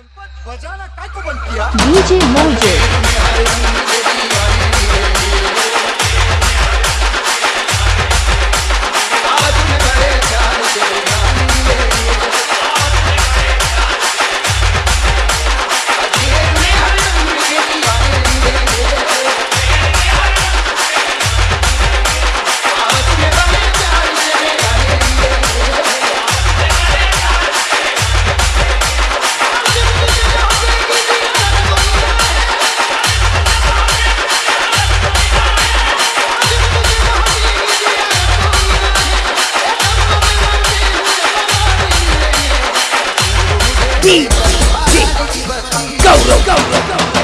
बजाना काको बंद किया। डीजे मोजे। Đi đi, go go.